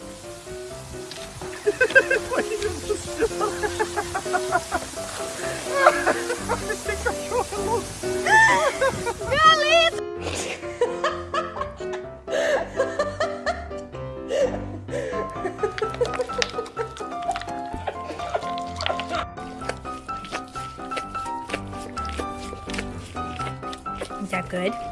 Is that good?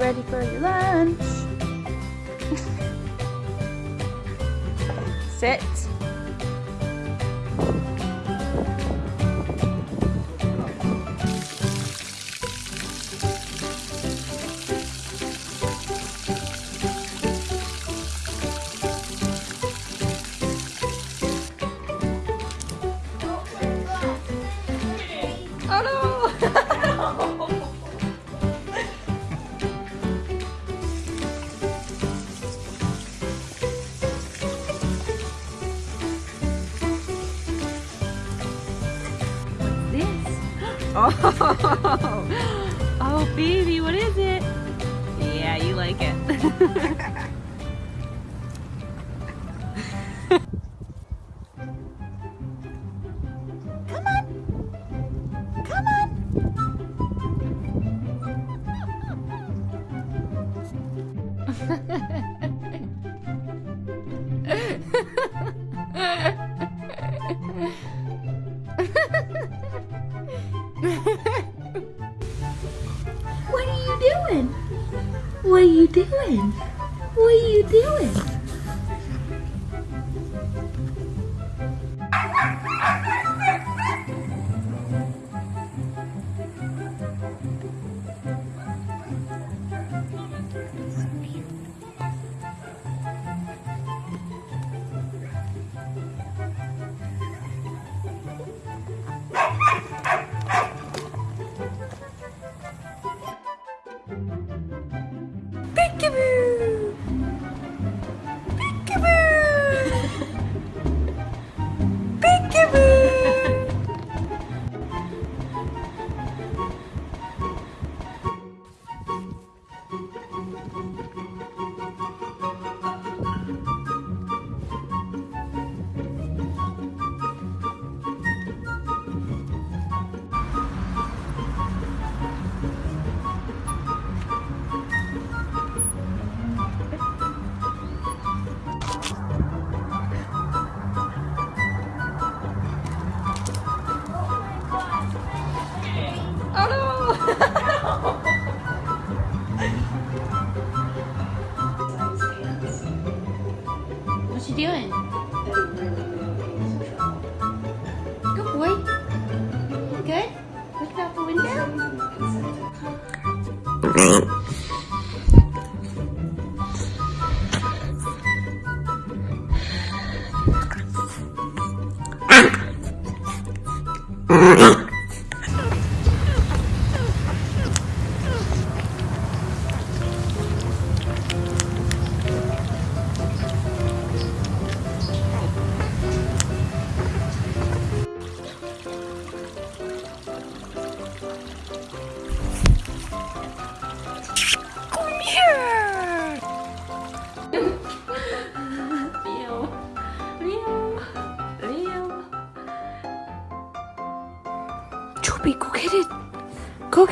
Ready for your lunch? Sit.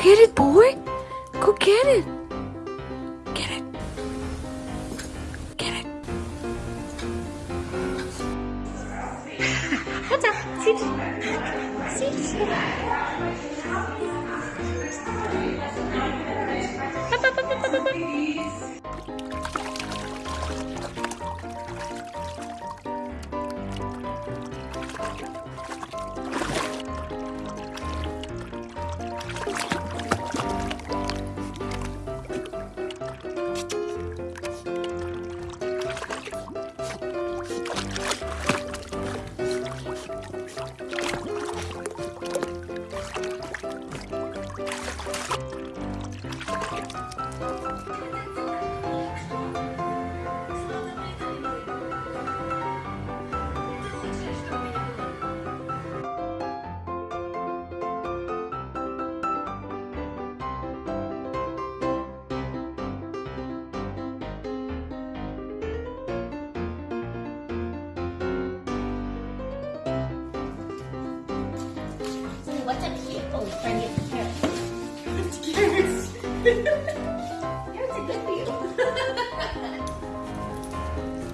here it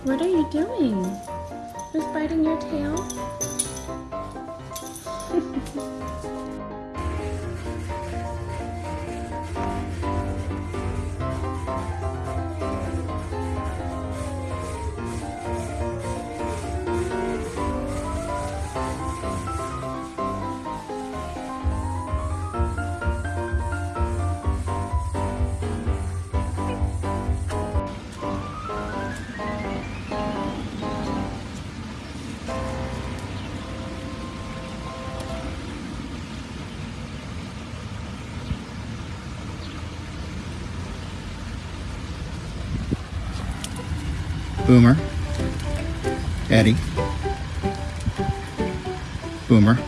What are you doing? Who's biting your tail? Boomer, Eddie, Boomer,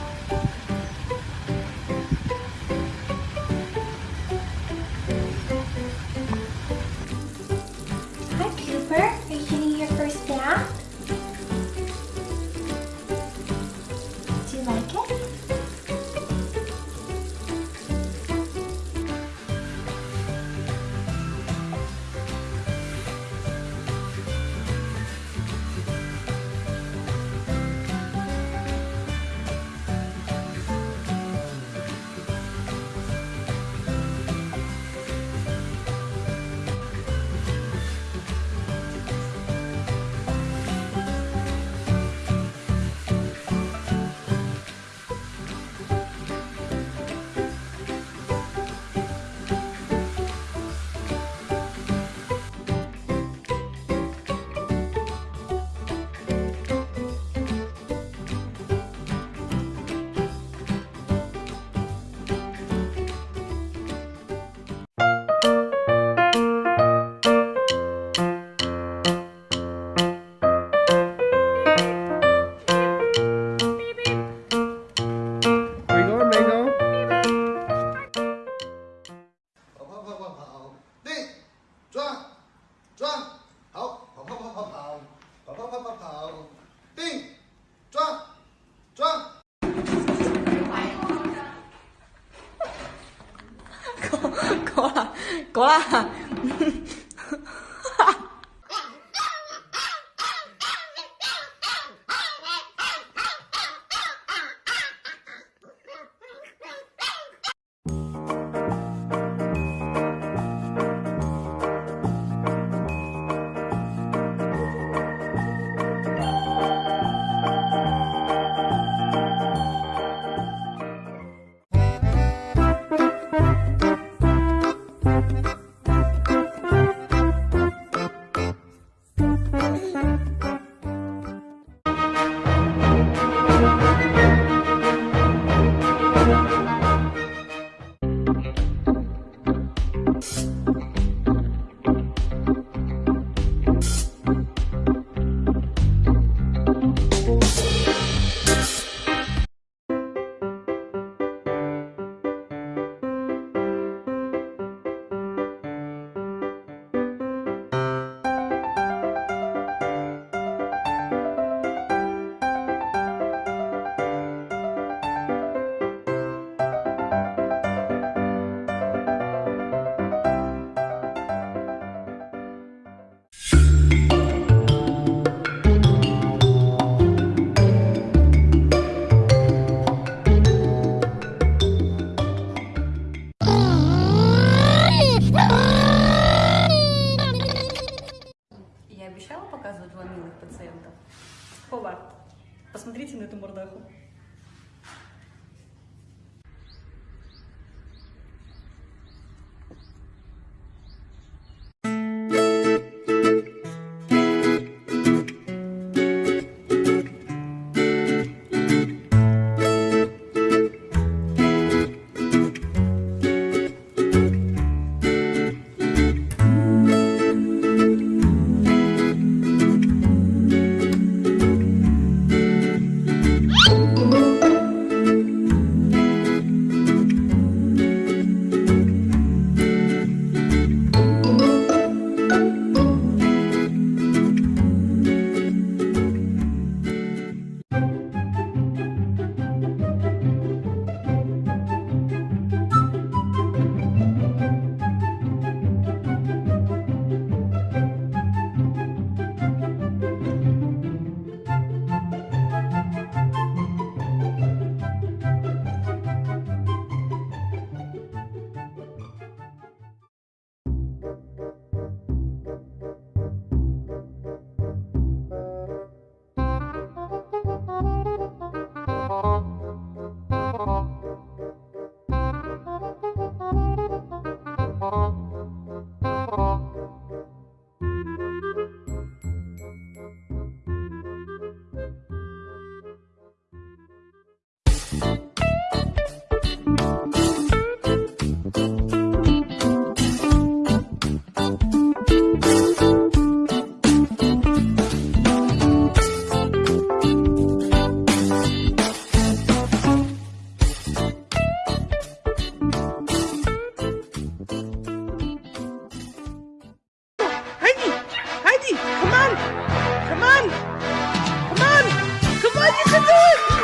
can do it!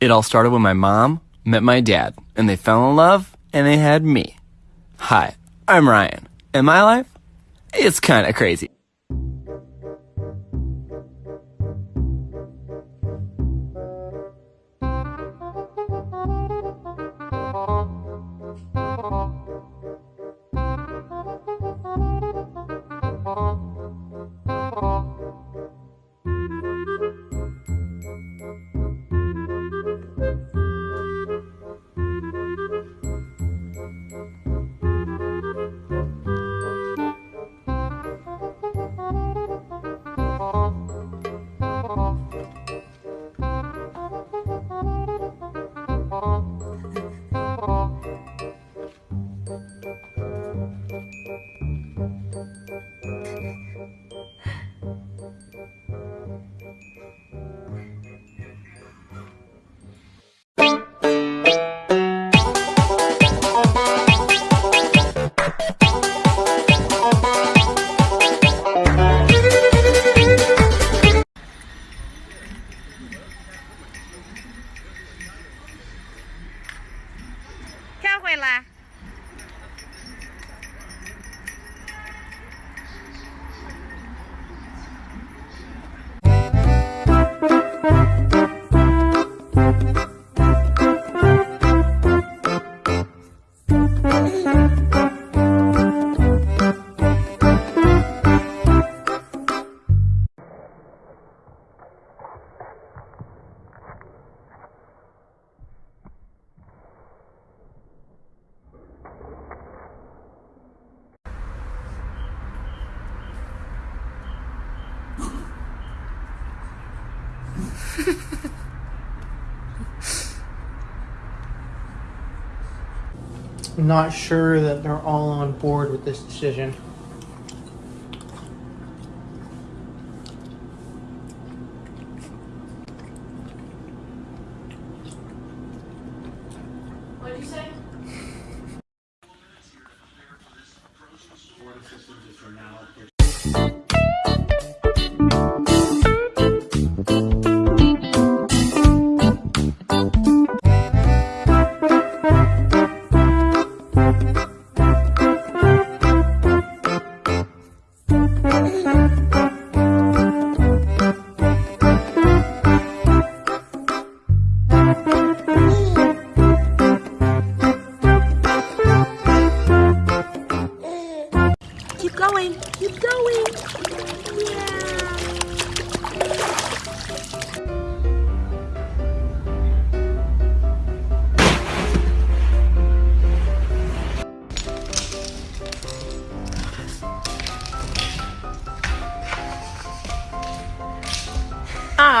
It all started when my mom met my dad, and they fell in love, and they had me. Hi, I'm Ryan, and my life? It's kinda crazy. Not sure that they're all on board with this decision.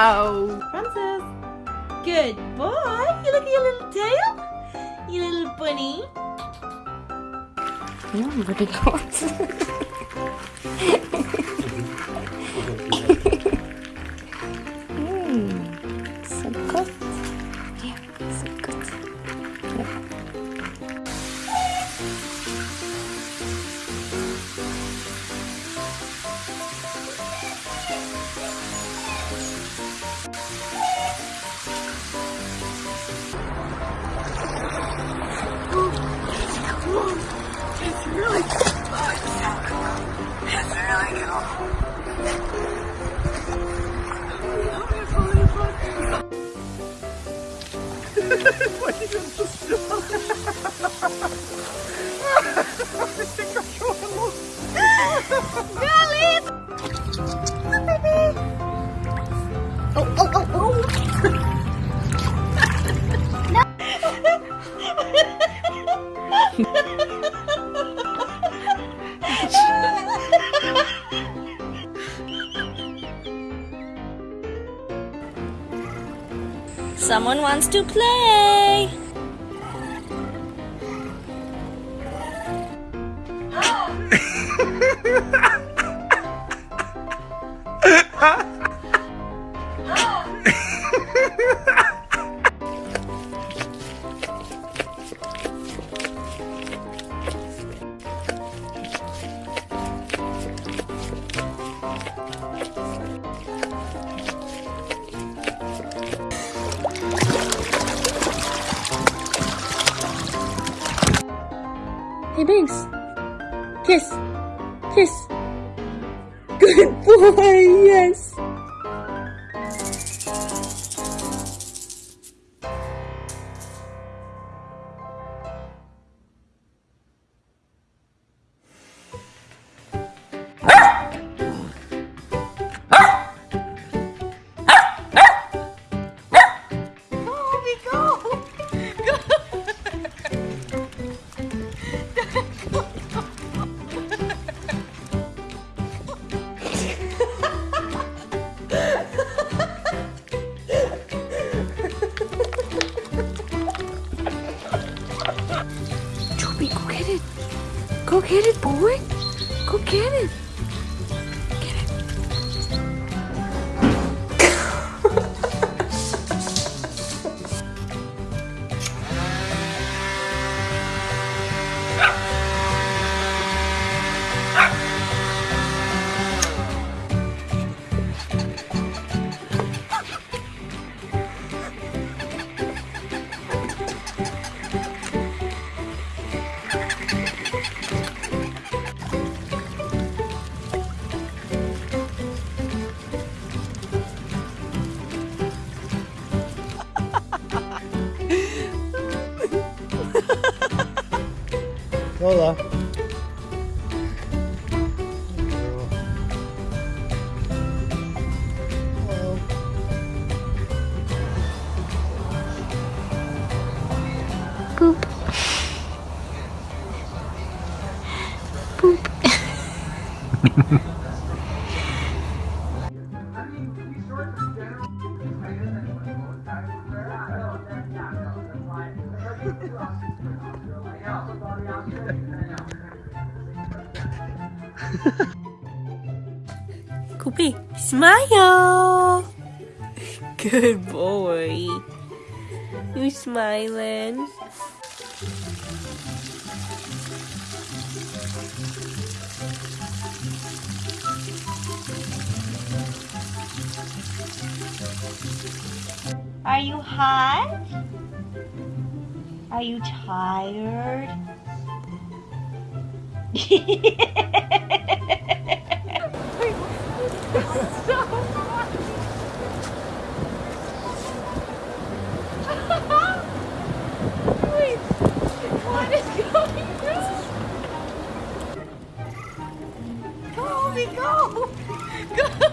Ow. Princess. Good boy. You look at your little tail. You little bunny. Yeah, pretty close. Huh. smile. Good boy. You smiling? Are you hot? Are you tired? What is going on? Go, Obi, go! Go!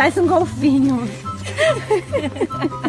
Faz um golfinho.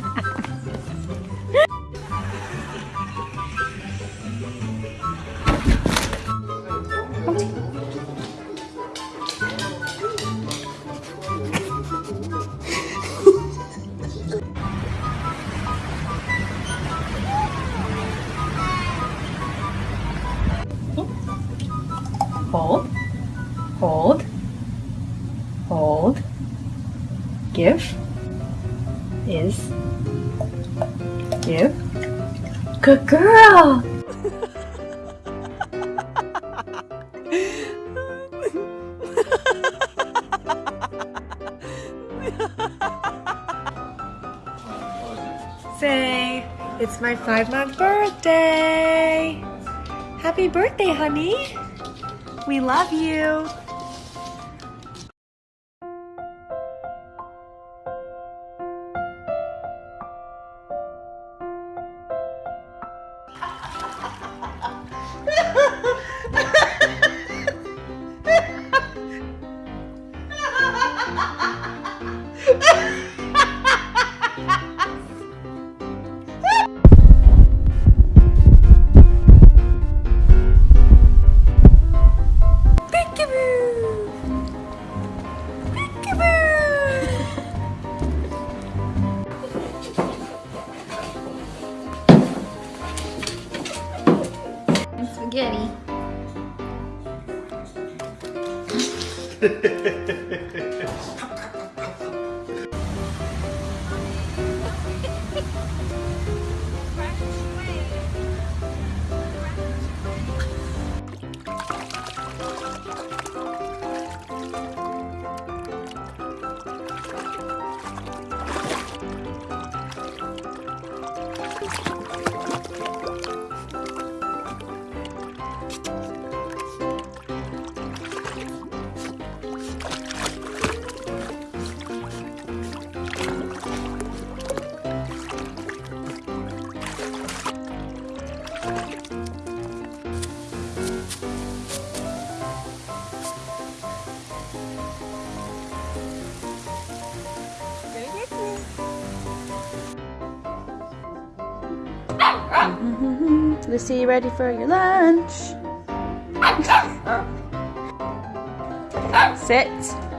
Five month birthday. Happy birthday, honey. We love you. Mm-hmm. Lucy, you ready for your lunch? Sit.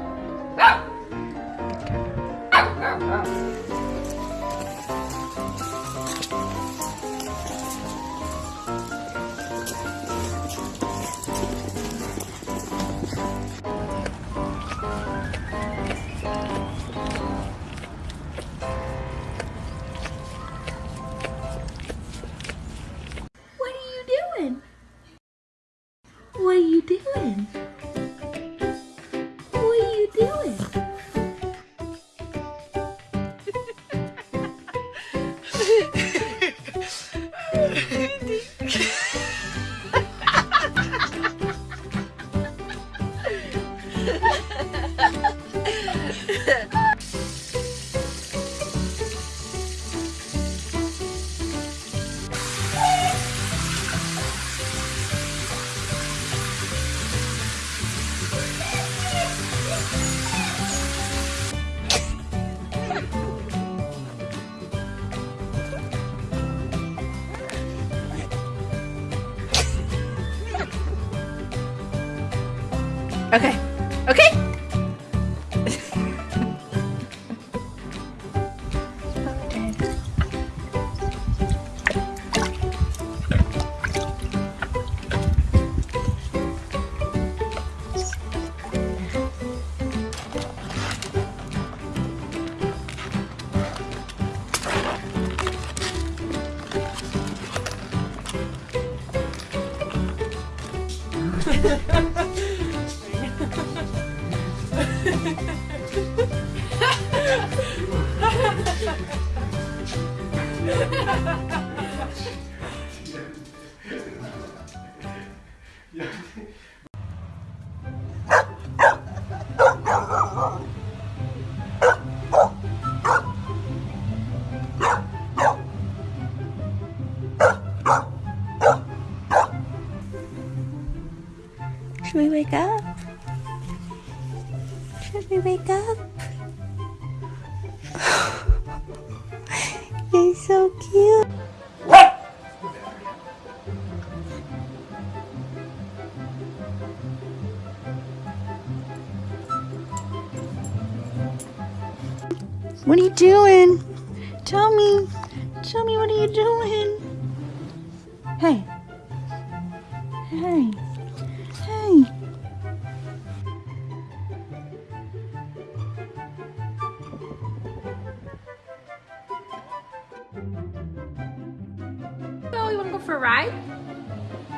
You wanna go for a ride?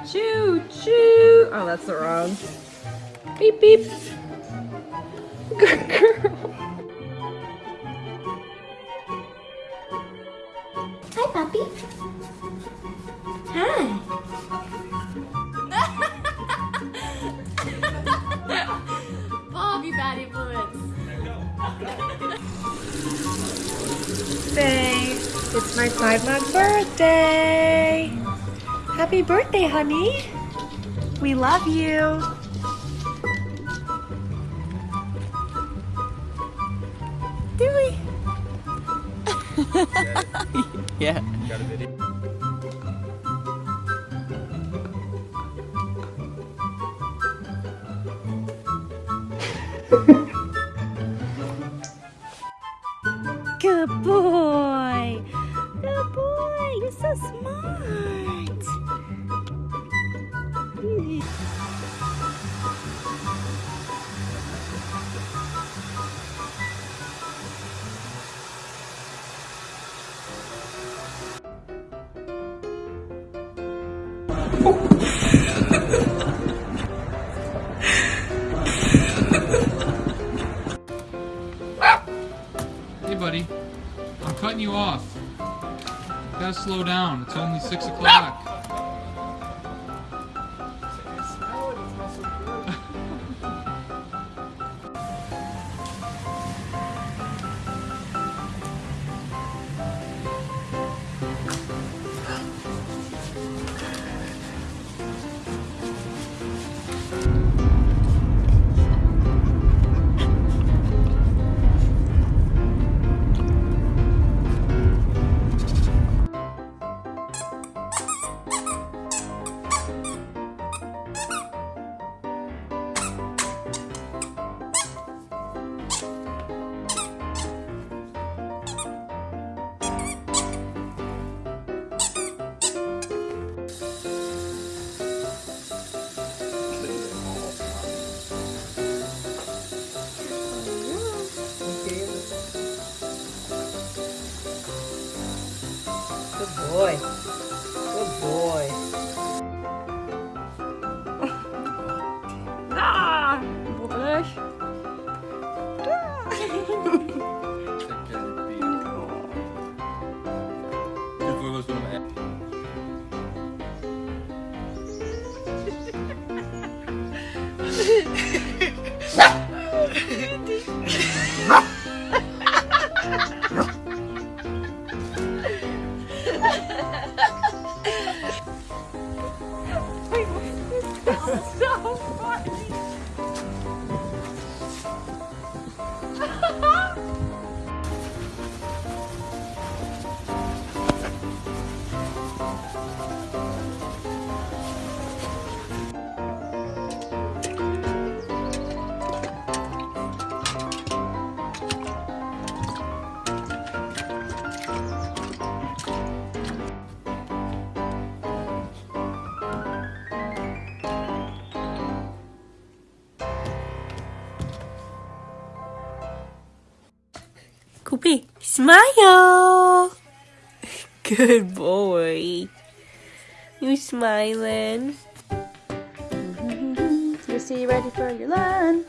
Choo choo. Oh, that's the wrong. Beep beep. Good girl. Hi, puppy. Hi. Bobby bad influence. Say, it's my five month birthday. Happy birthday, honey. We love you. 6 o'clock. Smile. Good boy. You smiling. You see ready for your lunch.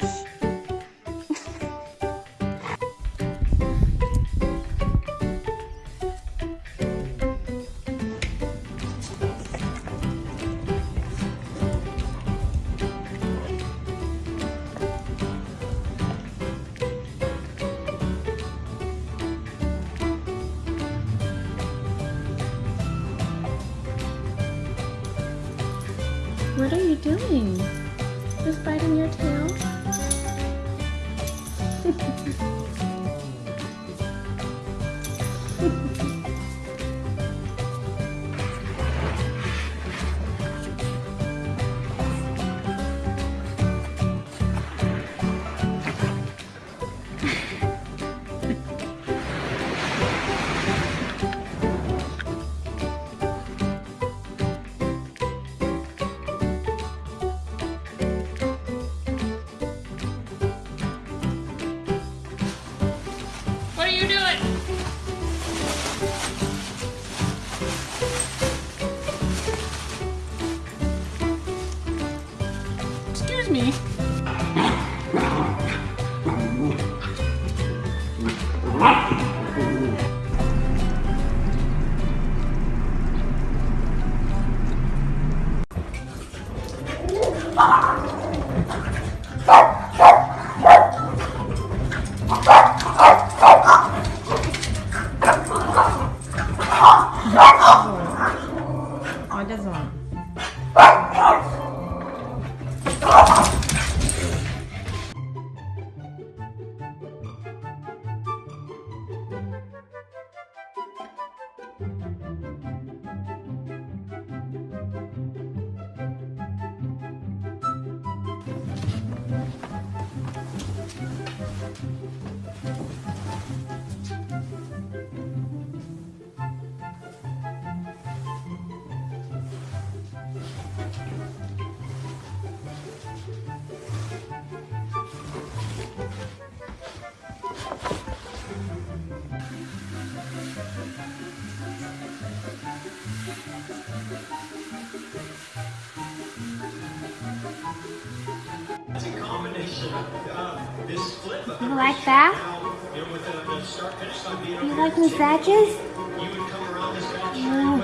You like that? You like massages? Hi,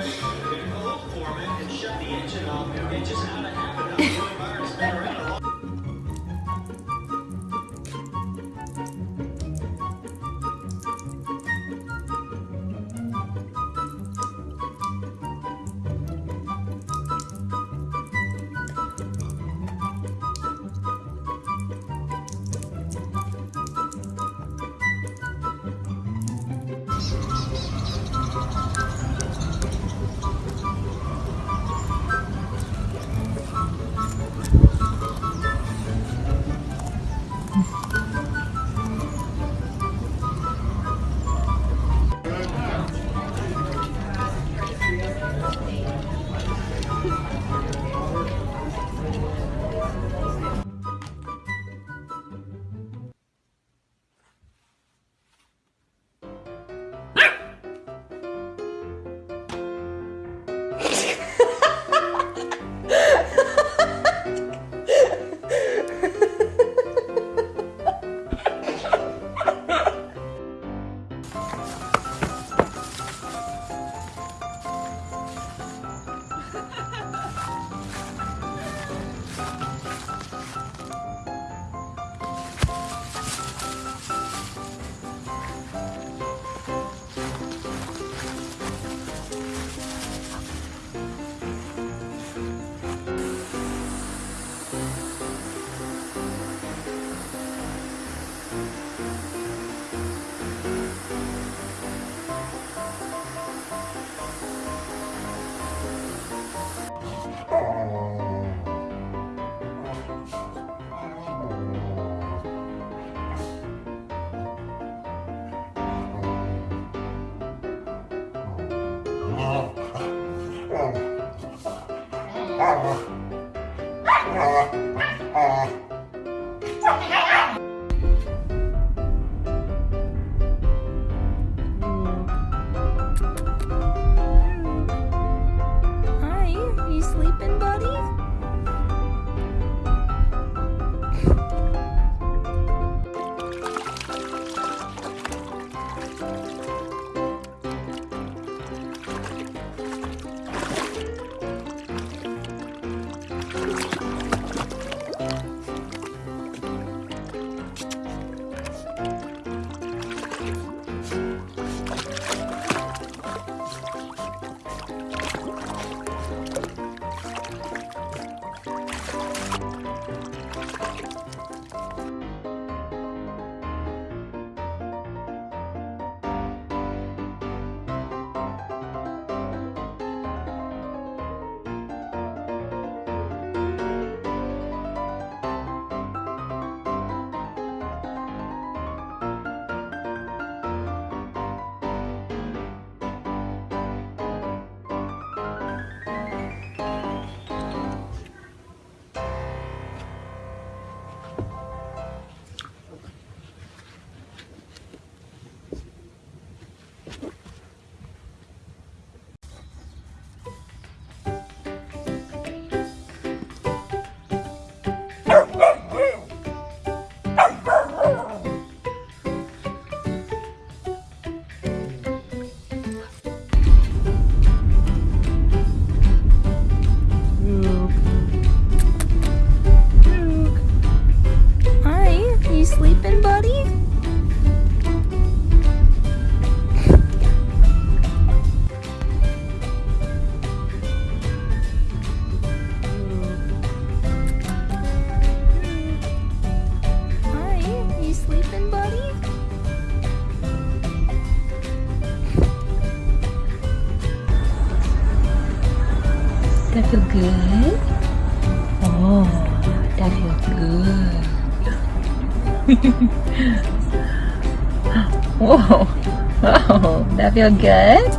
feel good?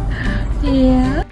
Yeah.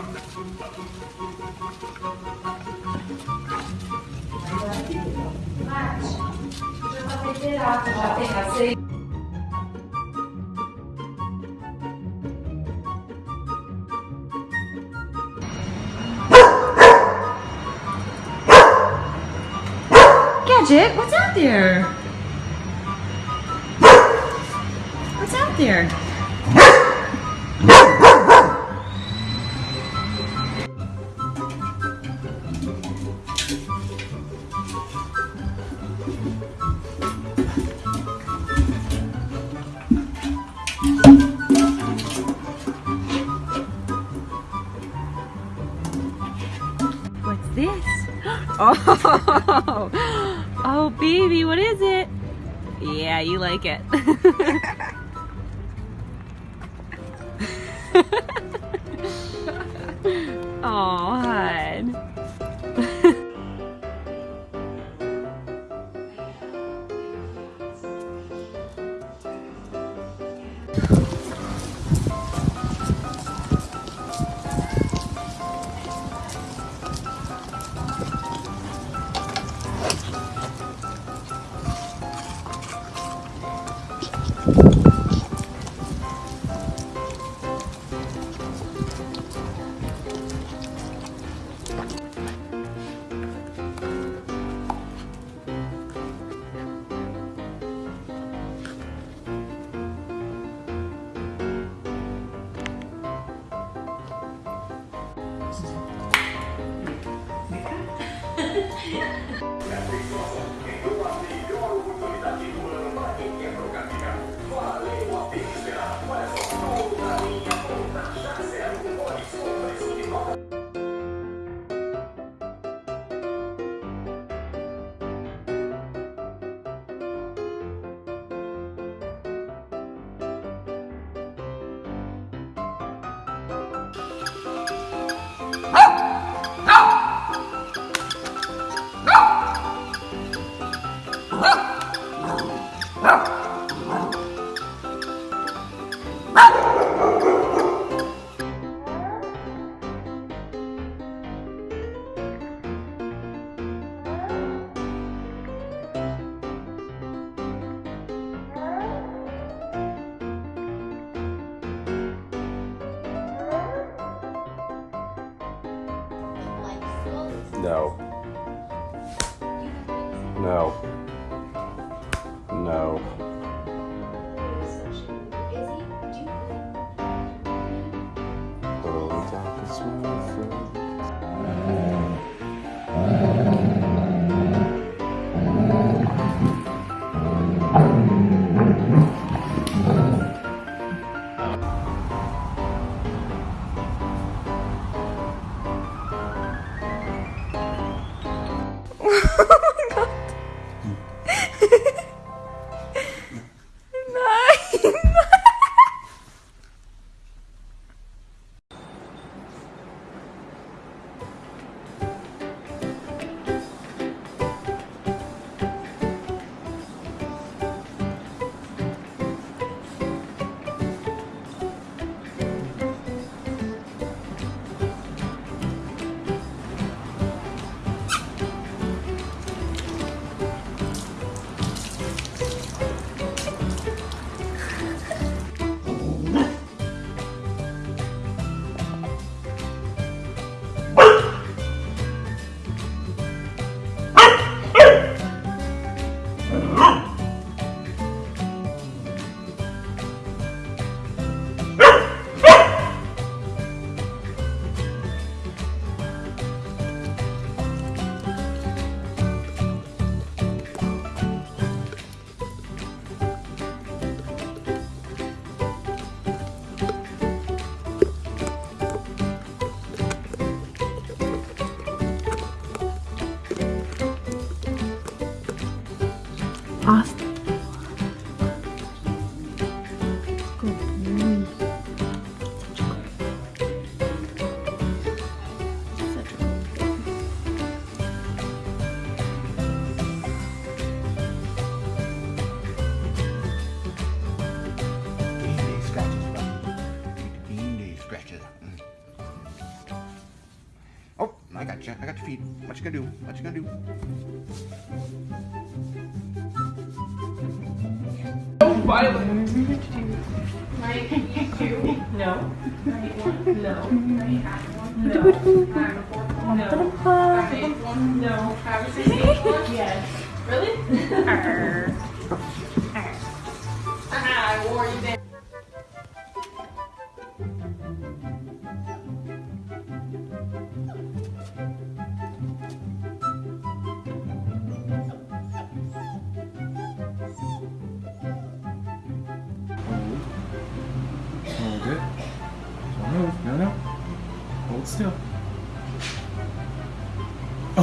Mate, já está temperado, já tem aceito. Off.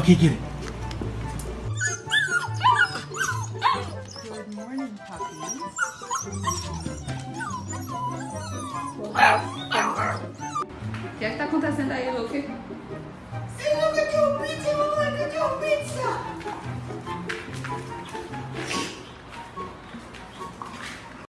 Okay, get